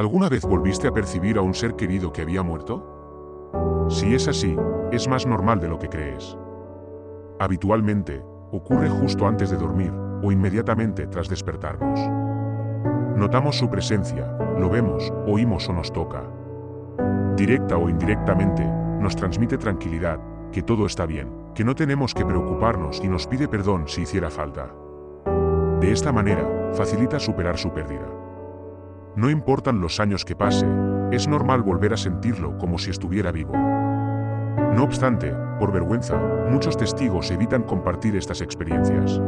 ¿Alguna vez volviste a percibir a un ser querido que había muerto? Si es así, es más normal de lo que crees. Habitualmente, ocurre justo antes de dormir o inmediatamente tras despertarnos. Notamos su presencia, lo vemos, oímos o nos toca. Directa o indirectamente, nos transmite tranquilidad, que todo está bien, que no tenemos que preocuparnos y nos pide perdón si hiciera falta. De esta manera, facilita superar su pérdida. No importan los años que pase, es normal volver a sentirlo como si estuviera vivo. No obstante, por vergüenza, muchos testigos evitan compartir estas experiencias.